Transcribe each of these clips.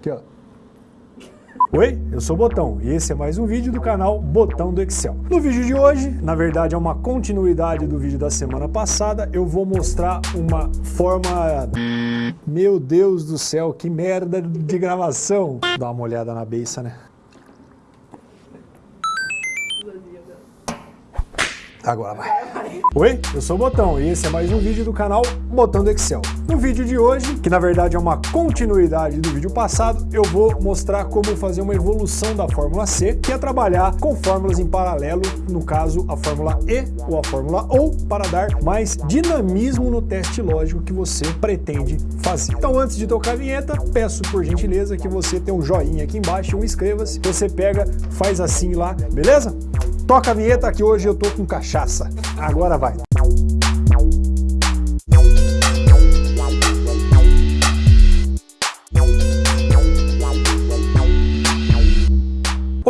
Aqui, ó. Oi, eu sou o Botão e esse é mais um vídeo do canal Botão do Excel. No vídeo de hoje, na verdade é uma continuidade do vídeo da semana passada, eu vou mostrar uma forma... Meu Deus do céu, que merda de gravação! Dá uma olhada na beiça, né? Agora vai. Oi, eu sou o Botão e esse é mais um vídeo do canal Botão do Excel. No vídeo de hoje, que na verdade é uma continuidade do vídeo passado, eu vou mostrar como fazer uma evolução da fórmula C, que é trabalhar com fórmulas em paralelo, no caso a fórmula E ou a fórmula OU, para dar mais dinamismo no teste lógico que você pretende fazer. Então antes de tocar a vinheta, peço por gentileza que você tenha um joinha aqui embaixo, um inscreva-se, você pega, faz assim lá, beleza? Toca a vinheta que hoje eu tô com cachaça. Agora vai.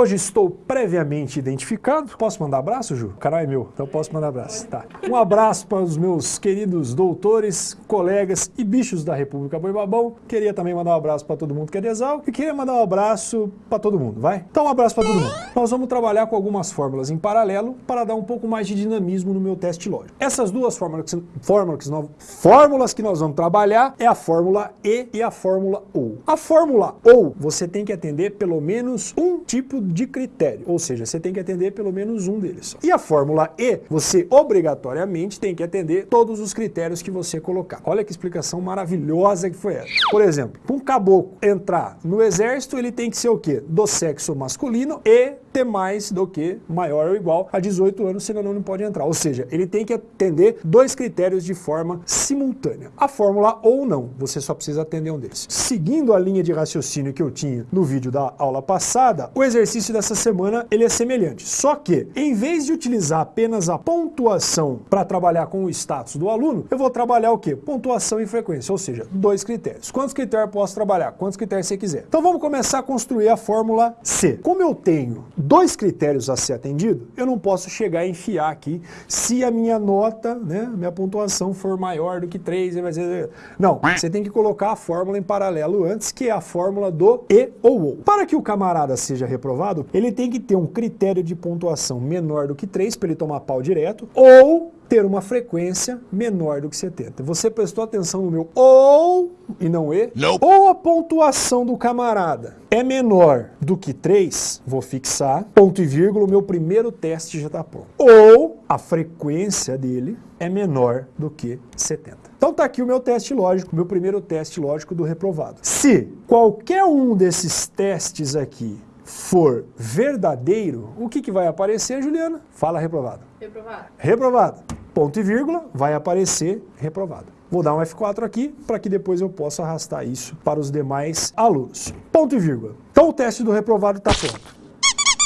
Hoje estou previamente identificado. Posso mandar abraço, Ju? O canal é meu, então posso mandar abraço. Tá. Um abraço para os meus queridos doutores, colegas e bichos da República Boi Babão. Queria também mandar um abraço para todo mundo que é de Exal e queria mandar um abraço para todo mundo, vai? Então um abraço para todo mundo. Nós vamos trabalhar com algumas fórmulas em paralelo para dar um pouco mais de dinamismo no meu teste lógico. Essas duas fórmulas, fórmulas, que nós, fórmulas que nós vamos trabalhar é a fórmula E e a fórmula OU. A fórmula OU você tem que atender pelo menos um tipo de critério, ou seja, você tem que atender pelo menos um deles. E a fórmula E, você obrigatoriamente tem que atender todos os critérios que você colocar. Olha que explicação maravilhosa que foi essa. Por exemplo, para um caboclo entrar no exército, ele tem que ser o quê? Do sexo masculino e ter mais do que maior ou igual a 18 anos, senão não pode entrar. Ou seja, ele tem que atender dois critérios de forma simultânea. A fórmula ou não, você só precisa atender um deles. Seguindo a linha de raciocínio que eu tinha no vídeo da aula passada, o exercício dessa semana ele é semelhante. Só que, em vez de utilizar apenas a pontuação para trabalhar com o status do aluno, eu vou trabalhar o quê? Pontuação e frequência, ou seja, dois critérios. Quantos critérios posso trabalhar? Quantos critérios você quiser. Então vamos começar a construir a fórmula C. Como eu tenho dois critérios a ser atendido, eu não posso chegar e enfiar aqui se a minha nota, né, minha pontuação for maior do que 3, vai ser... Não, você tem que colocar a fórmula em paralelo antes, que é a fórmula do E ou OU. Para que o camarada seja reprovado, ele tem que ter um critério de pontuação menor do que 3 para ele tomar pau direto, ou ter uma frequência menor do que 70. Você prestou atenção no meu ou e não e? Nope. Ou a pontuação do camarada é menor do que 3, vou fixar, ponto e vírgula, o meu primeiro teste já está pronto. Ou a frequência dele é menor do que 70. Então tá aqui o meu teste lógico, meu primeiro teste lógico do reprovado. Se qualquer um desses testes aqui for verdadeiro, o que, que vai aparecer, Juliana? Fala reprovado. Reprovado. Reprovado ponto e vírgula, vai aparecer reprovado. Vou dar um F4 aqui para que depois eu possa arrastar isso para os demais alunos. Ponto e vírgula. Então o teste do reprovado está pronto.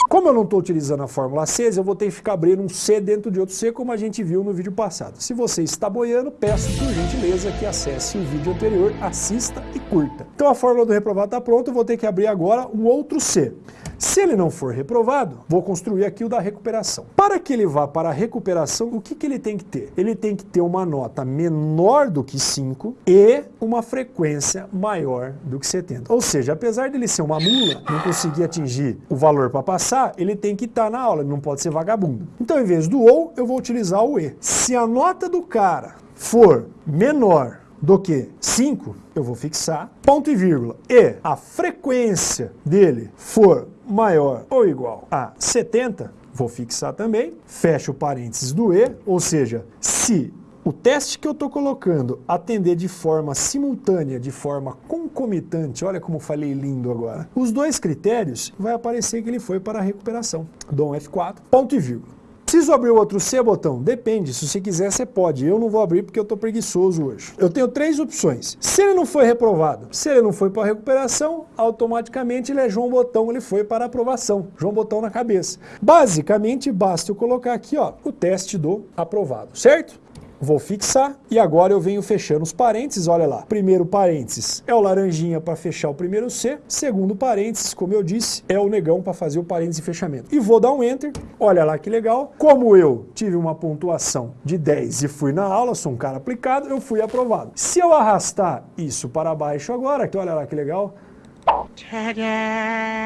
Como eu não estou utilizando a fórmula C, eu vou ter que ficar abrindo um C dentro de outro C, como a gente viu no vídeo passado. Se você está boiando, peço por gentileza que acesse o vídeo anterior, assista e curta. Então a fórmula do reprovado está pronta, eu vou ter que abrir agora um outro C. Se ele não for reprovado, vou construir aqui o da recuperação. Para que ele vá para a recuperação, o que, que ele tem que ter? Ele tem que ter uma nota menor do que 5 e uma frequência maior do que 70. Ou seja, apesar dele ser uma mula, não conseguir atingir o valor para passar, ele tem que estar tá na aula, ele não pode ser vagabundo. Então, em vez do OU, eu vou utilizar o E. Se a nota do cara for menor do que 5, eu vou fixar, ponto e vírgula, e a frequência dele for maior ou igual a 70, vou fixar também, fecho o parênteses do E, ou seja, se o teste que eu estou colocando atender de forma simultânea, de forma concomitante, olha como falei lindo agora, os dois critérios, vai aparecer que ele foi para a recuperação. Dou um F4, ponto e vírgula. Preciso abrir o outro C, botão? Depende, se você quiser você pode. Eu não vou abrir porque eu estou preguiçoso hoje. Eu tenho três opções. Se ele não foi reprovado, se ele não foi para recuperação, automaticamente ele é João Botão, ele foi para aprovação. João Botão na cabeça. Basicamente, basta eu colocar aqui ó, o teste do aprovado, certo? Vou fixar e agora eu venho fechando os parênteses, olha lá. Primeiro parênteses é o laranjinha para fechar o primeiro C, segundo parênteses, como eu disse, é o negão para fazer o parênteses de fechamento. E vou dar um Enter, olha lá que legal. Como eu tive uma pontuação de 10 e fui na aula, sou um cara aplicado, eu fui aprovado. Se eu arrastar isso para baixo agora, olha lá que legal,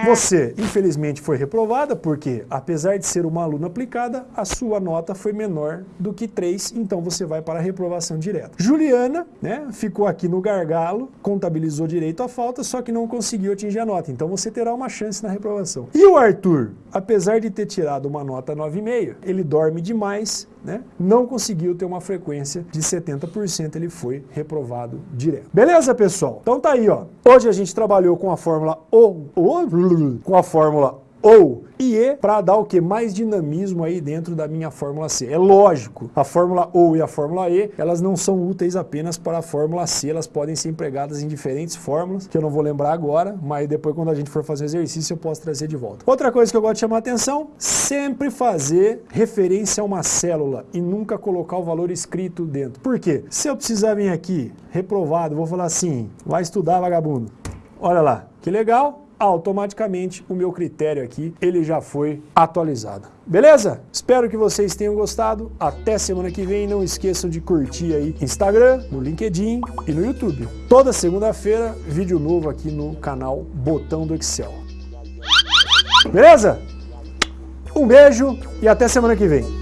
Você, infelizmente, foi reprovada porque, apesar de ser uma aluna aplicada, a sua nota foi menor do que 3, então você vai para a reprovação direta. Juliana, né, ficou aqui no gargalo, contabilizou direito a falta, só que não conseguiu atingir a nota, então você terá uma chance na reprovação. E o Arthur, apesar de ter tirado uma nota 9,5, ele dorme demais, né, não conseguiu ter uma frequência de 70%, ele foi reprovado direto. Beleza, pessoal? Então tá aí, ó. Hoje a gente trabalhou com a fórmula O, o com a fórmula ou e E para dar o que? Mais dinamismo aí dentro da minha fórmula C. É lógico, a fórmula OU e a fórmula E, elas não são úteis apenas para a fórmula C, elas podem ser empregadas em diferentes fórmulas, que eu não vou lembrar agora, mas depois quando a gente for fazer o exercício eu posso trazer de volta. Outra coisa que eu gosto de chamar a atenção, sempre fazer referência a uma célula e nunca colocar o valor escrito dentro. Por quê? Se eu precisar vir aqui, reprovado, vou falar assim, vai estudar vagabundo. Olha lá, que legal, automaticamente o meu critério aqui, ele já foi atualizado. Beleza? Espero que vocês tenham gostado. Até semana que vem. Não esqueçam de curtir aí Instagram, no LinkedIn e no YouTube. Toda segunda-feira, vídeo novo aqui no canal Botão do Excel. Beleza? Um beijo e até semana que vem.